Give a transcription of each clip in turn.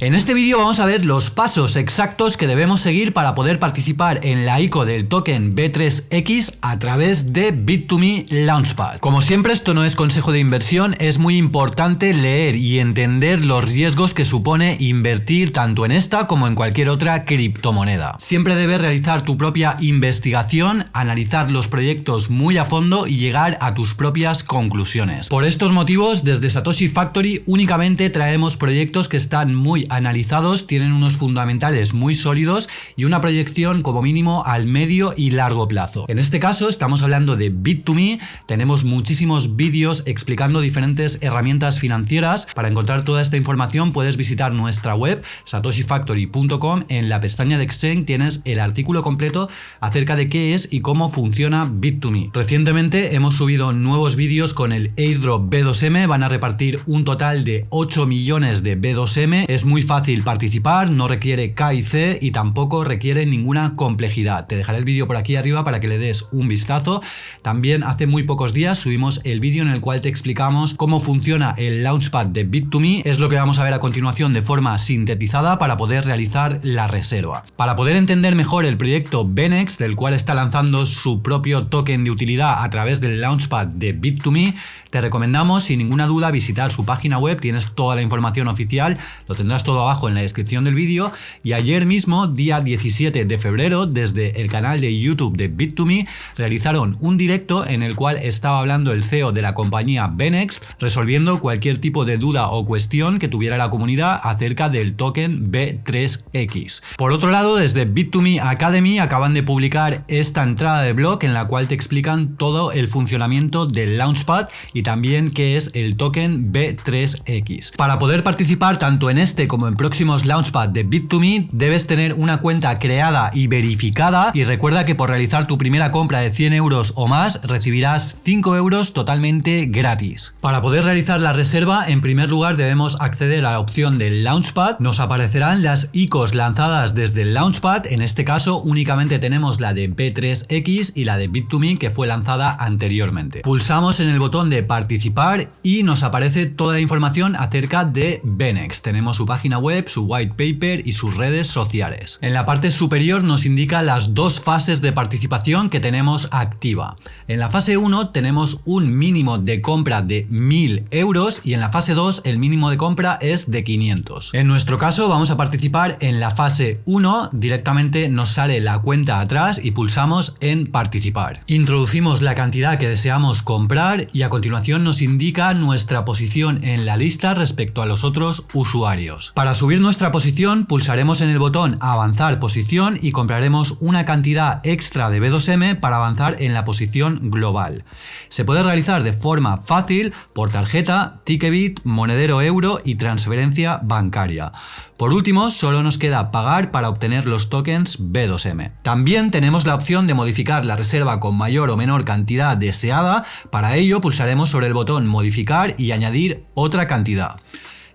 En este vídeo vamos a ver los pasos exactos que debemos seguir para poder participar en la ICO del token B3X a través de Bit2Me Launchpad. Como siempre esto no es consejo de inversión, es muy importante leer y entender los riesgos que supone invertir tanto en esta como en cualquier otra criptomoneda. Siempre debes realizar tu propia investigación, analizar los proyectos muy a fondo y llegar a tus propias conclusiones. Por estos motivos, desde Satoshi Factory únicamente traemos proyectos que están muy analizados, tienen unos fundamentales muy sólidos y una proyección como mínimo al medio y largo plazo. En este caso estamos hablando de Bit2Me, tenemos muchísimos vídeos explicando diferentes herramientas financieras. Para encontrar toda esta información puedes visitar nuestra web satoshifactory.com. En la pestaña de Exchange tienes el artículo completo acerca de qué es y cómo funciona Bit2Me. Recientemente hemos subido nuevos vídeos con el airdrop B2M, van a repartir un total de 8 millones de B2M, es muy fácil participar, no requiere KIC y tampoco requiere ninguna complejidad. Te dejaré el vídeo por aquí arriba para que le des un vistazo. También hace muy pocos días subimos el vídeo en el cual te explicamos cómo funciona el Launchpad de Bit2Me. Es lo que vamos a ver a continuación de forma sintetizada para poder realizar la reserva. Para poder entender mejor el proyecto Benex, del cual está lanzando su propio token de utilidad a través del Launchpad de Bit2Me, te recomendamos sin ninguna duda visitar su página web, tienes toda la información oficial, lo tendrás todo abajo en la descripción del vídeo y ayer mismo, día 17 de febrero, desde el canal de YouTube de Bit2Me, realizaron un directo en el cual estaba hablando el CEO de la compañía Benex, resolviendo cualquier tipo de duda o cuestión que tuviera la comunidad acerca del token B3X. Por otro lado, desde Bit2Me Academy acaban de publicar esta entrada de blog en la cual te explican todo el funcionamiento del Launchpad y también qué es el token B3X. Para poder participar tanto en este como en próximos Launchpad de Bit2Me debes tener una cuenta creada y verificada y recuerda que por realizar tu primera compra de 100 euros o más recibirás 5 euros totalmente gratis. Para poder realizar la reserva en primer lugar debemos acceder a la opción del Launchpad, nos aparecerán las ICOs lanzadas desde el Launchpad, en este caso únicamente tenemos la de B3X y la de Bit2Me que fue lanzada anteriormente. Pulsamos en el botón de participar y nos aparece toda la información acerca de Benex. Tenemos su página web, su white paper y sus redes sociales. En la parte superior nos indica las dos fases de participación que tenemos activa. En la fase 1 tenemos un mínimo de compra de 1000 euros y en la fase 2 el mínimo de compra es de 500. En nuestro caso vamos a participar en la fase 1, directamente nos sale la cuenta atrás y pulsamos en participar. Introducimos la cantidad que deseamos comprar y a continuación nos indica nuestra posición en la lista respecto a los otros usuarios. Para subir nuestra posición pulsaremos en el botón avanzar posición y compraremos una cantidad extra de B2M para avanzar en la posición global. Se puede realizar de forma fácil por tarjeta, Ticketbit, monedero euro y transferencia bancaria. Por último, solo nos queda pagar para obtener los tokens B2M. También tenemos la opción de modificar la reserva con mayor o menor cantidad deseada. Para ello pulsaremos sobre el botón modificar y añadir otra cantidad.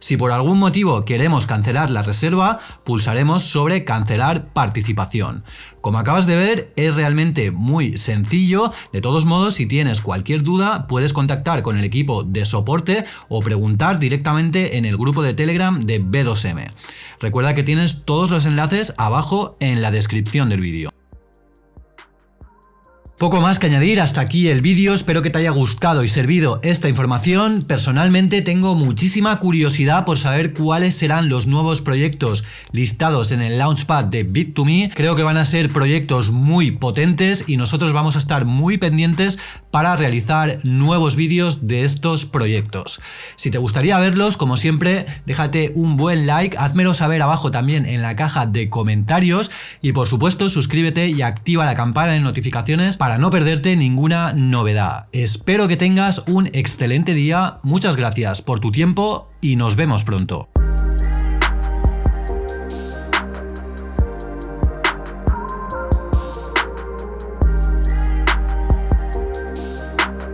Si por algún motivo queremos cancelar la reserva, pulsaremos sobre cancelar participación. Como acabas de ver, es realmente muy sencillo. De todos modos, si tienes cualquier duda, puedes contactar con el equipo de soporte o preguntar directamente en el grupo de Telegram de B2M. Recuerda que tienes todos los enlaces abajo en la descripción del vídeo. Poco más que añadir, hasta aquí el vídeo, espero que te haya gustado y servido esta información. Personalmente tengo muchísima curiosidad por saber cuáles serán los nuevos proyectos listados en el Launchpad de Bit2Me. Creo que van a ser proyectos muy potentes y nosotros vamos a estar muy pendientes para realizar nuevos vídeos de estos proyectos. Si te gustaría verlos, como siempre, déjate un buen like, házmelo saber abajo también en la caja de comentarios y por supuesto suscríbete y activa la campana de notificaciones para no perderte ninguna novedad. Espero que tengas un excelente día, muchas gracias por tu tiempo y nos vemos pronto.